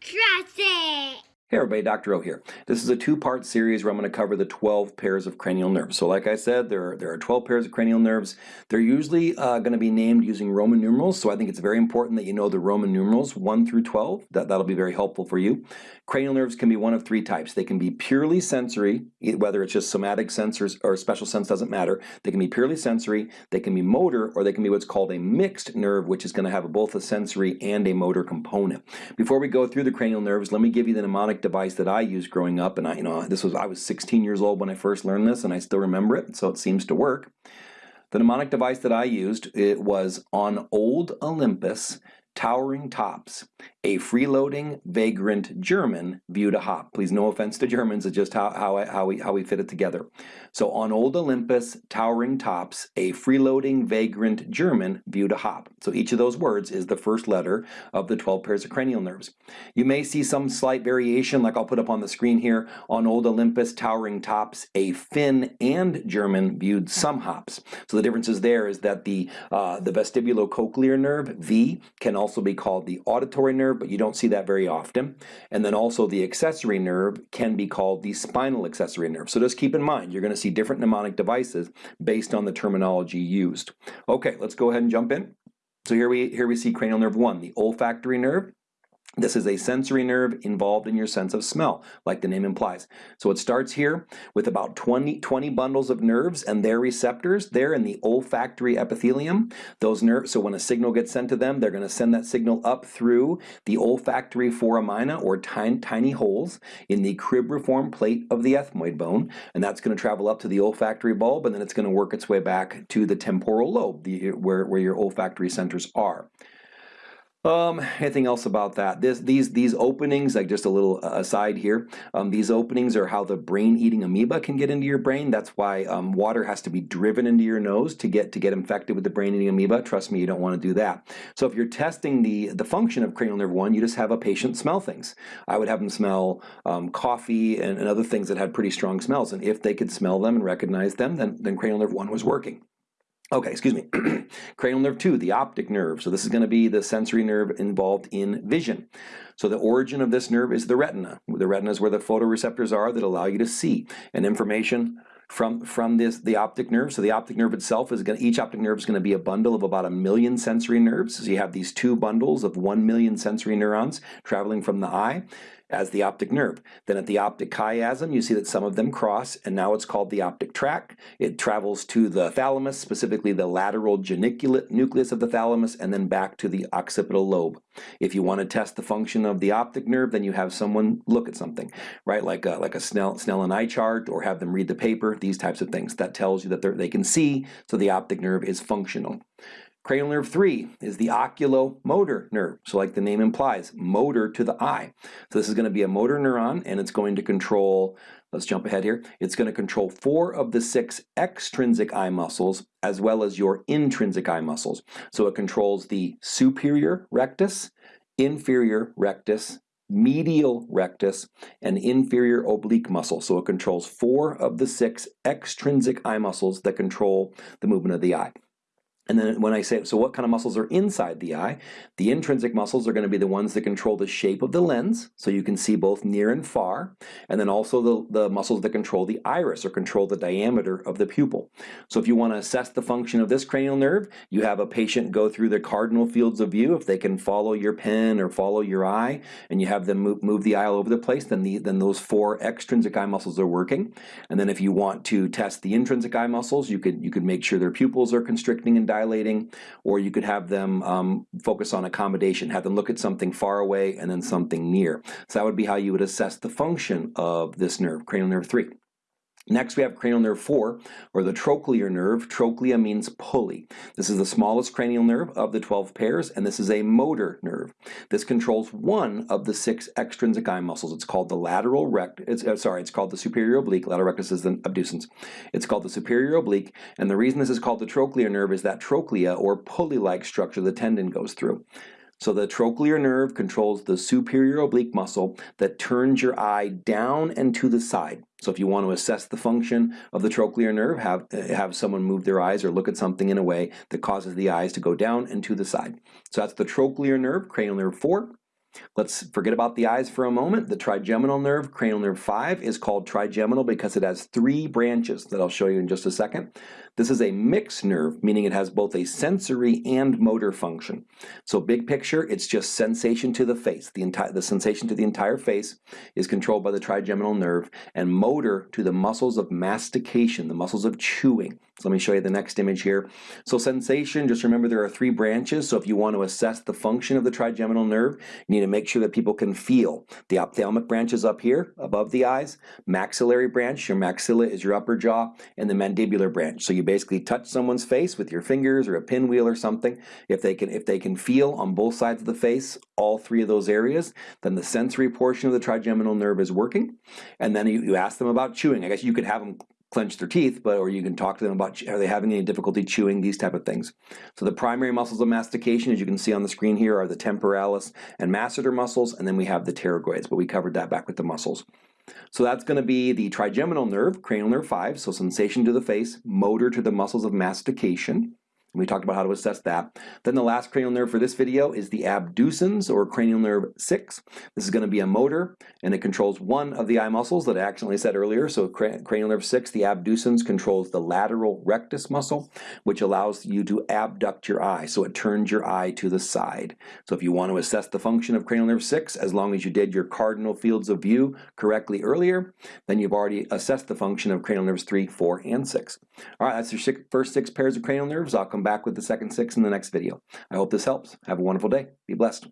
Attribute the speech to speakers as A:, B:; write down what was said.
A: Trust it!
B: Hey everybody, Dr. O here. This is a two-part series where I'm going to cover the 12 pairs of cranial nerves. So like I said, there are, there are 12 pairs of cranial nerves. They're usually uh, going to be named using Roman numerals, so I think it's very important that you know the Roman numerals 1 through 12. That, that'll be very helpful for you. Cranial nerves can be one of three types. They can be purely sensory, whether it's just somatic sensors or special sense doesn't matter. They can be purely sensory, they can be motor, or they can be what's called a mixed nerve, which is going to have both a sensory and a motor component. Before we go through the cranial nerves, let me give you the mnemonic device that I used growing up, and I, you know, this was I was 16 years old when I first learned this, and I still remember it, so it seems to work. The mnemonic device that I used it was on old Olympus, towering tops, a freeloading, vagrant German viewed a hop. Please, no offense to Germans, it's just how, how, how, we, how we fit it together. So on old Olympus, towering tops, a freeloading, vagrant German viewed a hop. So each of those words is the first letter of the 12 pairs of cranial nerves. You may see some slight variation, like I'll put up on the screen here. On old Olympus, towering tops, a Finn and German viewed some hops. So the differences there is that the, uh, the vestibulocochlear nerve, V, can also be called the auditory nerve, nerve, but you don't see that very often. And then also the accessory nerve can be called the spinal accessory nerve. So just keep in mind, you're going to see different mnemonic devices based on the terminology used. Okay, let's go ahead and jump in. So here we, here we see cranial nerve 1, the olfactory nerve. This is a sensory nerve involved in your sense of smell, like the name implies. So it starts here with about 20, 20 bundles of nerves and their receptors there in the olfactory epithelium. Those nerves, so when a signal gets sent to them, they're going to send that signal up through the olfactory foramina or tiny, tiny holes in the cribriform plate of the ethmoid bone, and that's going to travel up to the olfactory bulb, and then it's going to work its way back to the temporal lobe, the, where, where your olfactory centers are. Um, anything else about that? This, these, these openings, like just a little uh, aside here, um, these openings are how the brain-eating amoeba can get into your brain. That's why um, water has to be driven into your nose to get to get infected with the brain-eating amoeba. Trust me, you don't want to do that. So if you're testing the, the function of cranial nerve 1, you just have a patient smell things. I would have them smell um, coffee and, and other things that had pretty strong smells. And if they could smell them and recognize them, then, then cranial nerve 1 was working. Okay, excuse me. Cranial nerve 2, the optic nerve. So this is going to be the sensory nerve involved in vision. So the origin of this nerve is the retina. The retina is where the photoreceptors are that allow you to see. And information from from this the optic nerve. So the optic nerve itself is going each optic nerve is going to be a bundle of about a million sensory nerves. So you have these two bundles of one million sensory neurons traveling from the eye as the optic nerve. Then at the optic chiasm, you see that some of them cross, and now it's called the optic tract. It travels to the thalamus, specifically the lateral geniculate nucleus of the thalamus, and then back to the occipital lobe. If you want to test the function of the optic nerve, then you have someone look at something, right? Like a, like a Snell, Snellen eye chart, or have them read the paper, these types of things. That tells you that they can see, so the optic nerve is functional. Cranial nerve 3 is the oculomotor nerve. So like the name implies, motor to the eye. So this is going to be a motor neuron and it's going to control, let's jump ahead here, it's going to control four of the six extrinsic eye muscles as well as your intrinsic eye muscles. So it controls the superior rectus, inferior rectus, medial rectus, and inferior oblique muscle. So it controls four of the six extrinsic eye muscles that control the movement of the eye. And then when I say, so what kind of muscles are inside the eye? The intrinsic muscles are going to be the ones that control the shape of the lens, so you can see both near and far, and then also the, the muscles that control the iris or control the diameter of the pupil. So if you want to assess the function of this cranial nerve, you have a patient go through the cardinal fields of view. If they can follow your pen or follow your eye, and you have them move, move the eye all over the place, then, the, then those four extrinsic eye muscles are working. And then if you want to test the intrinsic eye muscles, you could, you could make sure their pupils are constricting and dilating, or you could have them um, focus on accommodation, have them look at something far away and then something near. So that would be how you would assess the function of this nerve, cranial nerve 3. Next we have cranial nerve 4, or the trochlear nerve. Trochlea means pulley. This is the smallest cranial nerve of the 12 pairs, and this is a motor nerve. This controls one of the six extrinsic eye muscles. It's called the lateral rectus, uh, sorry, it's called the superior oblique. Lateral rectus is the abducens. It's called the superior oblique, and the reason this is called the trochlear nerve is that trochlea, or pulley-like structure the tendon goes through. So the trochlear nerve controls the superior oblique muscle that turns your eye down and to the side. So if you want to assess the function of the trochlear nerve, have, have someone move their eyes or look at something in a way that causes the eyes to go down and to the side. So that's the trochlear nerve, cranial nerve 4. Let's forget about the eyes for a moment. The trigeminal nerve, cranial nerve 5, is called trigeminal because it has three branches that I'll show you in just a second. This is a mixed nerve, meaning it has both a sensory and motor function. So big picture, it's just sensation to the face. The, entire, the sensation to the entire face is controlled by the trigeminal nerve and motor to the muscles of mastication, the muscles of chewing. So let me show you the next image here. So sensation, just remember there are three branches. So if you want to assess the function of the trigeminal nerve, you need to make sure that people can feel. The ophthalmic branch is up here above the eyes, maxillary branch, your maxilla is your upper jaw, and the mandibular branch. So you basically touch someone's face with your fingers or a pinwheel or something. If they can, if they can feel on both sides of the face, all three of those areas, then the sensory portion of the trigeminal nerve is working. And then you, you ask them about chewing. I guess you could have them clench their teeth, but or you can talk to them about are they having any difficulty chewing, these type of things. So the primary muscles of mastication, as you can see on the screen here, are the temporalis and masseter muscles, and then we have the pterygoids, but we covered that back with the muscles. So that's going to be the trigeminal nerve, cranial nerve 5, so sensation to the face, motor to the muscles of mastication. We talked about how to assess that. Then the last cranial nerve for this video is the abducens or cranial nerve 6. This is going to be a motor and it controls one of the eye muscles that I accidentally said earlier. So cranial nerve 6, the abducens controls the lateral rectus muscle which allows you to abduct your eye. So it turns your eye to the side. So if you want to assess the function of cranial nerve 6 as long as you did your cardinal fields of view correctly earlier, then you've already assessed the function of cranial nerves 3, 4, and 6. All right, that's your first six pairs of cranial nerves. I'll come back with the second six in the next video. I hope this helps. Have a wonderful day. Be blessed.